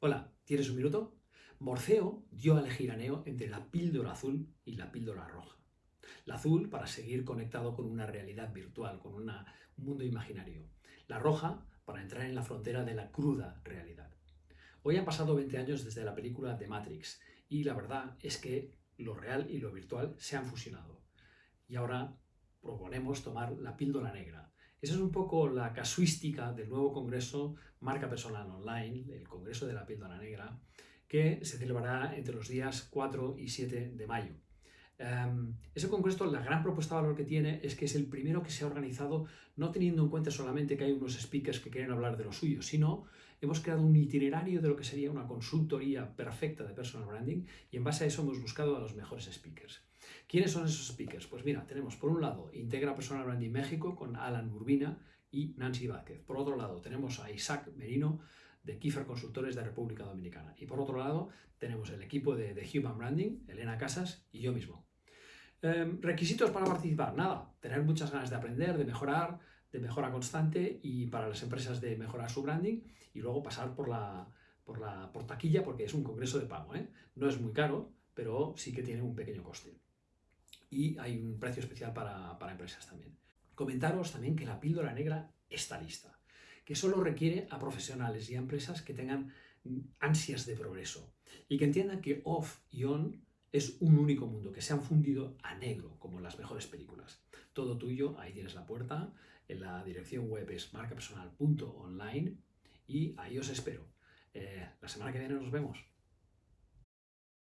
Hola, ¿tienes un minuto? Morfeo dio a elegir a Neo entre la píldora azul y la píldora roja. La azul para seguir conectado con una realidad virtual, con un mundo imaginario. La roja para entrar en la frontera de la cruda realidad. Hoy han pasado 20 años desde la película de Matrix y la verdad es que lo real y lo virtual se han fusionado. Y ahora proponemos tomar la píldora negra, esa es un poco la casuística del nuevo congreso Marca Personal Online, el Congreso de la Píldora Negra, que se celebrará entre los días 4 y 7 de mayo. Em, ese congreso, la gran propuesta de valor que tiene es que es el primero que se ha organizado no teniendo en cuenta solamente que hay unos speakers que quieren hablar de lo suyo, sino hemos creado un itinerario de lo que sería una consultoría perfecta de personal branding y en base a eso hemos buscado a los mejores speakers. ¿Quiénes son esos speakers? Pues mira, tenemos por un lado Integra Personal Branding México con Alan Urbina y Nancy Vázquez. Por otro lado tenemos a Isaac Merino de Kiefer Consultores de República Dominicana. Y por otro lado tenemos el equipo de, Human Branding, Elena Casas y yo mismo. Em, requisitos para participar, nada, tener muchas ganas de aprender, de mejorar, de mejora constante y para las empresas de mejorar su branding y luego pasar por la, por la por taquilla porque es un congreso de pago. ¿eh? No es muy caro, pero sí que tiene un pequeño coste. Y hay un precio especial para, para empresas también. Comentaros también que la píldora negra está lista, que solo requiere a profesionales y a empresas que tengan ansias de progreso y que entiendan que off y on es un único mundo, que se han fundido a negro, como en las mejores películas. Todo tuyo, ahí tienes la puerta, en la dirección web es marcapersonal.online y ahí os espero. Eh, la semana que viene nos vemos.